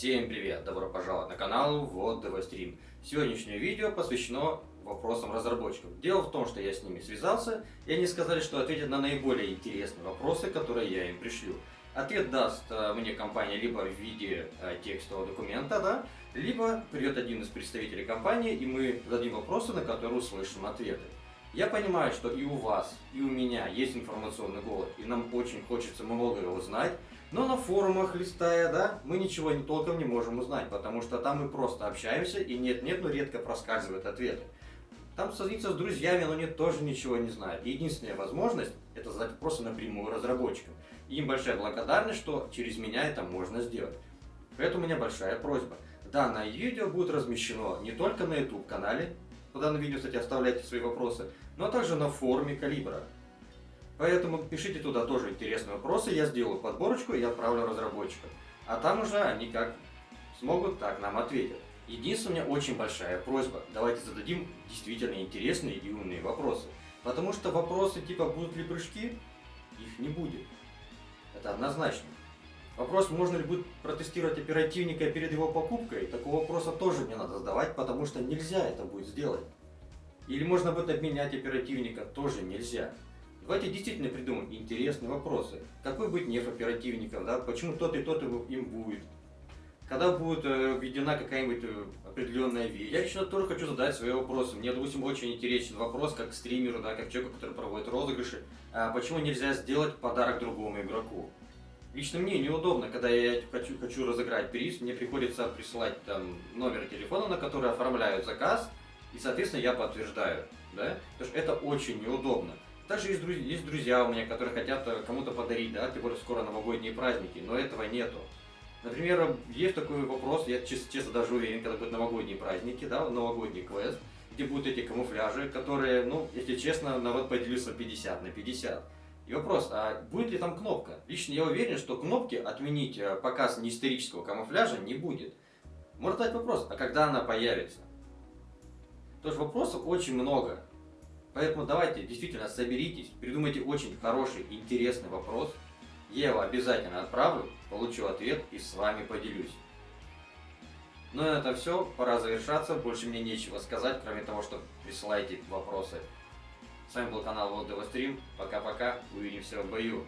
Всем привет! Добро пожаловать на канал Вот Стрим. Сегодняшнее видео посвящено вопросам разработчиков. Дело в том, что я с ними связался, и они сказали, что ответят на наиболее интересные вопросы, которые я им пришлю. Ответ даст э, мне компания либо в виде э, текстового документа, да, либо придет один из представителей компании, и мы зададим вопросы, на которые услышим ответы. Я понимаю, что и у вас, и у меня есть информационный голод, и нам очень хочется многое узнать, но на форумах листая, да, мы ничего не толком не можем узнать, потому что там мы просто общаемся, и нет-нет, но редко проскальзывают ответы. Там созвониться с друзьями, но нет, тоже ничего не знают. единственная возможность – это задать вопросы напрямую разработчикам. Им большая благодарность, что через меня это можно сделать. Поэтому у меня большая просьба. Данное видео будет размещено не только на YouTube-канале, по данному видео, кстати, оставляйте свои вопросы, но также на форуме Калибра. Поэтому пишите туда тоже интересные вопросы, я сделаю подборочку и отправлю разработчикам. А там уже они как смогут, так нам ответят. Единственная очень большая просьба, давайте зададим действительно интересные и умные вопросы. Потому что вопросы типа будут ли прыжки, их не будет. Это однозначно. Вопрос, можно ли будет протестировать оперативника перед его покупкой, такого вопроса тоже мне надо задавать, потому что нельзя это будет сделать. Или можно будет обменять оперативника, тоже нельзя. Давайте действительно придумаем интересные вопросы. Какой быть неф оперативником, да? почему тот и тот им будет? Когда будет э, введена какая-нибудь э, определенная вещь? Я лично тоже хочу задать свои вопросы. Мне, допустим, очень интересен вопрос, как стримеру, да, как человеку, который проводит розыгрыши, а почему нельзя сделать подарок другому игроку? Лично мне неудобно, когда я хочу, хочу разыграть приз, мне приходится присылать там номер телефона, на который оформляют заказ, и, соответственно, я подтверждаю, да, потому что это очень неудобно. Также есть друзья, есть друзья у меня, которые хотят э, кому-то подарить, да, тем более скоро новогодние праздники, но этого нету. Например, есть такой вопрос, я честно, честно даже уверен, когда будут новогодние праздники, да, новогодний квест, где будут эти камуфляжи, которые, ну, если честно, народ поделился 50 на 50. И вопрос, а будет ли там кнопка? Лично я уверен, что кнопки отменить э, показ неисторического камуфляжа не будет. Может дать вопрос, а когда она появится? Тоже вопросов очень много. Поэтому давайте действительно соберитесь, придумайте очень хороший, интересный вопрос. Я его обязательно отправлю, получу ответ и с вами поделюсь. Ну и это все, пора завершаться, больше мне нечего сказать, кроме того, что присылайте вопросы. С вами был канал Вот Стрим. Пока-пока. Увидимся в бою.